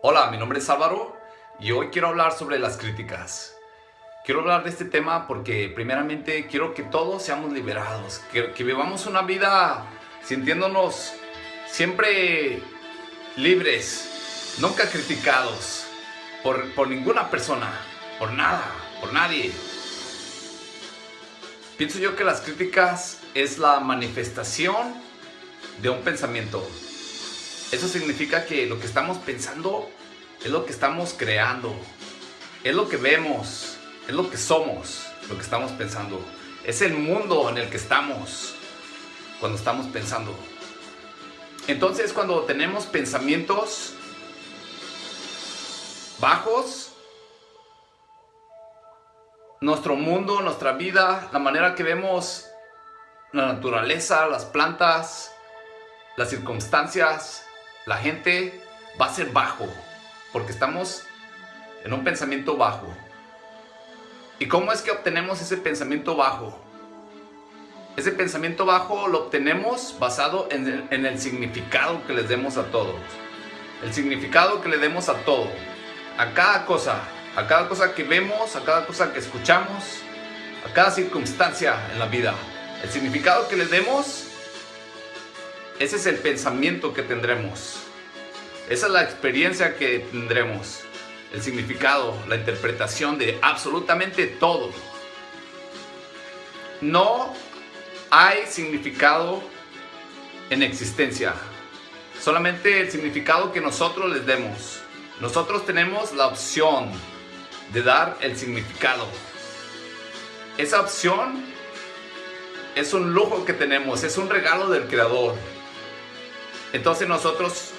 Hola, mi nombre es Álvaro y hoy quiero hablar sobre las críticas. Quiero hablar de este tema porque primeramente quiero que todos seamos liberados, que, vivamos una vida sintiéndonos siempre libres, nunca criticados por, por ninguna persona, por nada, por nadie. Pienso yo que las críticas es la manifestación de un pensamiento. Eso significa que lo que estamos pensando es lo que estamos creando, es lo que vemos, es lo que somos, lo que estamos pensando. Es el mundo en el que estamos cuando estamos pensando. Entonces cuando tenemos pensamientos bajos, nuestro mundo, nuestra vida, la manera que vemos la naturaleza, las plantas, las circunstancias, la gente va a ser bajo, porque estamos en un pensamiento bajo. ¿Y cómo es que obtenemos ese pensamiento bajo? Ese pensamiento bajo lo obtenemos basado en el, significado que les demos a todos. El significado que le demos a todo. A cada cosa. A cada cosa que vemos, a cada cosa que escuchamos, a cada circunstancia en la vida. El significado que le demos ese es el pensamiento que tendremos. Esa es la experiencia que tendremos. El significado, la interpretación de absolutamente todo. No hay significado en existencia. Solamente el significado que nosotros les demos. Nosotros tenemos la opción de dar el significado. Esa opción es un lujo que tenemos, es un regalo del Creador. Entonces nosotros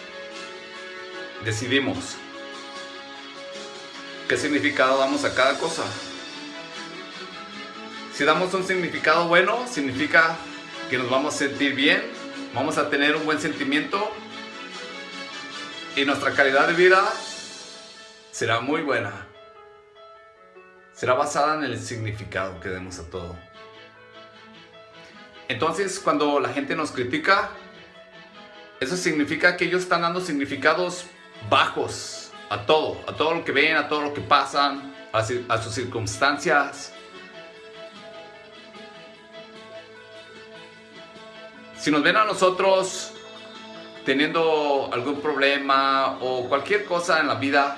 decidimos qué significado damos a cada cosa. Si damos un significado bueno, significa que nos vamos a sentir bien, vamos a tener un buen sentimiento y nuestra calidad de vida será muy buena. Será basada en el significado que demos a todo. Entonces, cuando la gente nos critica, eso significa que ellos están dando significados bajos a todo, a todo lo que ven, a todo lo que pasan, a, sus circunstancias. Si nos ven a nosotros teniendo algún problema o cualquier cosa en la vida,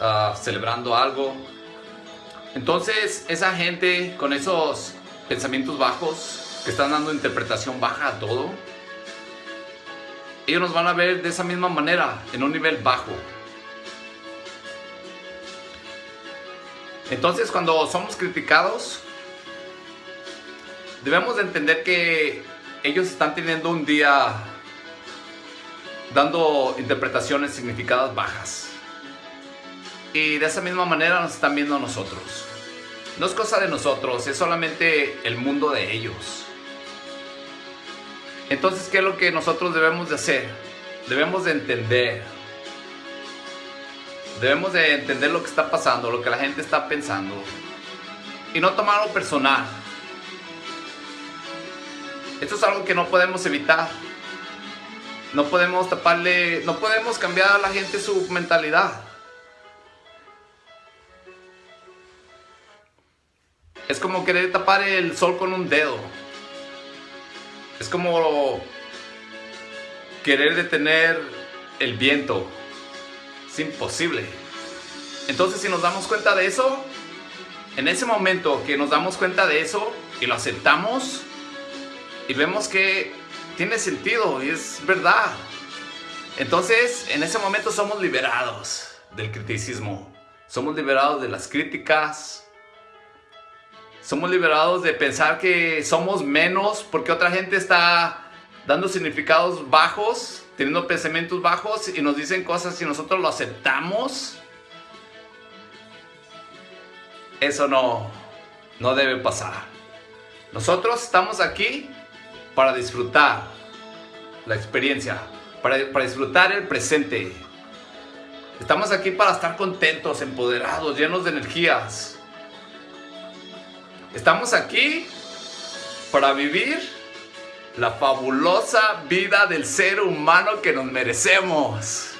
uh, celebrando algo, entonces esa gente con esos pensamientos bajos que están dando interpretación baja a todo, ellos nos van a ver de esa misma manera, en un nivel bajo. Entonces cuando somos criticados, debemos de entender que ellos están teniendo un día dando interpretaciones significadas bajas. Y de esa misma manera nos están viendo a nosotros. No es cosa de nosotros, es solamente el mundo de ellos. Entonces, ¿qué es lo que nosotros debemos de hacer? Debemos de entender. Debemos de entender lo que está pasando, lo que la gente está pensando. Y no tomarlo personal. Esto es algo que no podemos evitar. No podemos taparle, no podemos cambiar a la gente su mentalidad. Es como querer tapar el sol con un dedo. Es como querer detener el viento. Es imposible. Entonces si nos damos cuenta de eso, en ese momento que nos damos cuenta de eso y lo aceptamos y vemos que tiene sentido y es verdad. Entonces en ese momento somos liberados del criticismo. Somos liberados de las críticas, somos liberados de pensar que somos menos porque otra gente está dando significados bajos, teniendo pensamientos bajos y nos dicen cosas y nosotros lo aceptamos. Eso no, no debe pasar. Nosotros estamos aquí para disfrutar la experiencia, para, para disfrutar el presente. Estamos aquí para estar contentos, empoderados, llenos de energías. Estamos aquí para vivir la fabulosa vida del ser humano que nos merecemos.